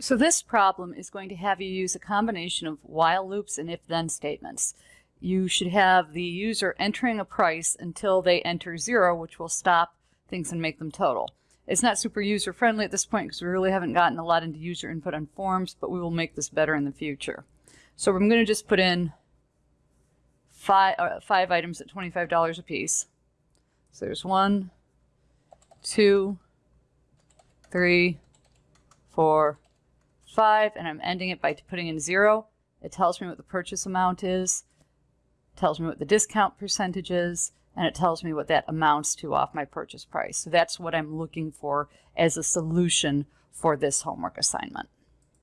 So this problem is going to have you use a combination of while loops and if-then statements. You should have the user entering a price until they enter zero, which will stop things and make them total. It's not super user friendly at this point because we really haven't gotten a lot into user input on forms, but we will make this better in the future. So I'm going to just put in five, uh, five items at $25 a piece. So there's one, two, three, four, five, and I'm ending it by putting in zero. It tells me what the purchase amount is, tells me what the discount percentage is, and it tells me what that amounts to off my purchase price. So that's what I'm looking for as a solution for this homework assignment.